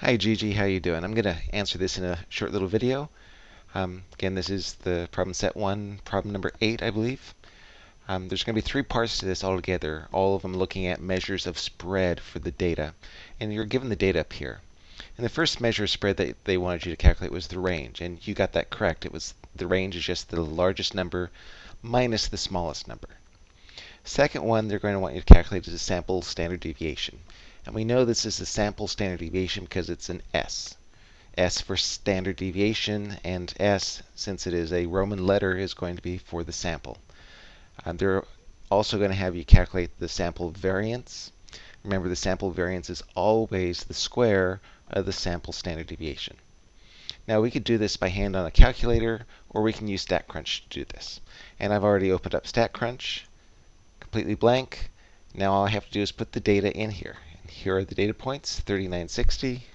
Hi Gigi, how you doing? I'm going to answer this in a short little video. Um, again, this is the problem set 1, problem number 8, I believe. Um, there's going to be three parts to this altogether, all of them looking at measures of spread for the data. And you're given the data up here. And the first measure of spread that they wanted you to calculate was the range, and you got that correct. It was the range is just the largest number minus the smallest number. Second one they're going to want you to calculate a sample standard deviation. And we know this is the sample standard deviation because it's an S. S for standard deviation, and S, since it is a Roman letter, is going to be for the sample. Um, they're also going to have you calculate the sample variance. Remember, the sample variance is always the square of the sample standard deviation. Now, we could do this by hand on a calculator, or we can use StatCrunch to do this. And I've already opened up StatCrunch, completely blank. Now all I have to do is put the data in here. And Here are the data points, 3960.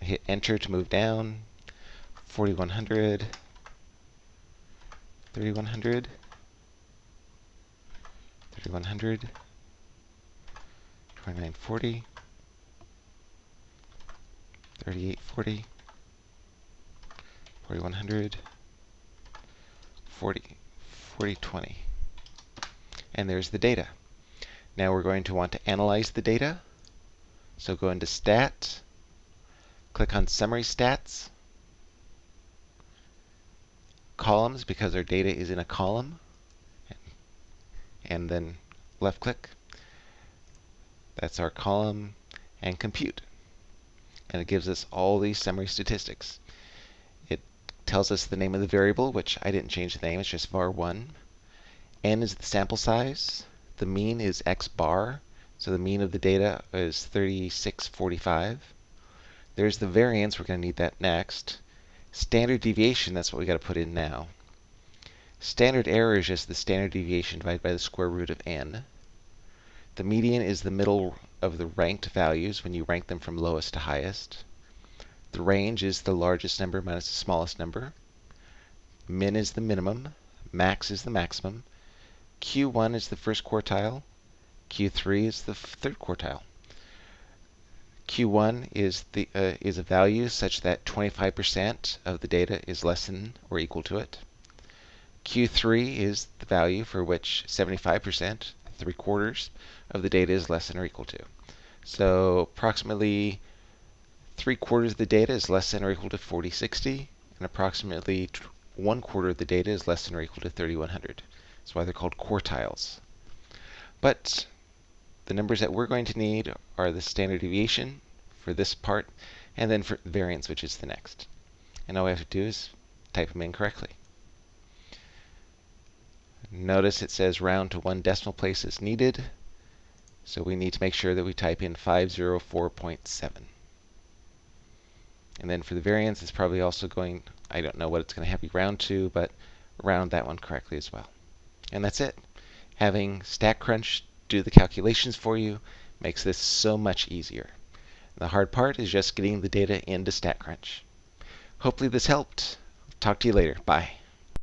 I hit enter to move down, 4100, 3100, 3100, 2940, 3840, 4100, 40, 4020 and there's the data. Now we're going to want to analyze the data. So go into Stat, click on Summary Stats, Columns because our data is in a column, and then left click. That's our column, and Compute. And it gives us all these summary statistics. Tells us the name of the variable, which I didn't change the name, it's just var1 n is the sample size. The mean is x bar. So the mean of the data is 3645. There's the variance. We're going to need that next. Standard deviation, that's what we got to put in now. Standard error is just the standard deviation divided by the square root of n. The median is the middle of the ranked values when you rank them from lowest to highest. The range is the largest number minus the smallest number. Min is the minimum. Max is the maximum. Q1 is the first quartile. Q3 is the third quartile. Q1 is the uh, is a value such that 25% of the data is less than or equal to it. Q3 is the value for which 75%, three quarters, of the data is less than or equal to. So approximately three quarters of the data is less than or equal to 4060, and approximately one quarter of the data is less than or equal to 3100. That's why they're called quartiles. But the numbers that we're going to need are the standard deviation for this part, and then for variance, which is the next. And all we have to do is type them in correctly. Notice it says round to one decimal place is needed. So we need to make sure that we type in 504.7. And then for the variance, it's probably also going, I don't know what it's going to have you round to, but round that one correctly as well. And that's it. Having StatCrunch do the calculations for you makes this so much easier. The hard part is just getting the data into StatCrunch. Hopefully this helped. Talk to you later. Bye.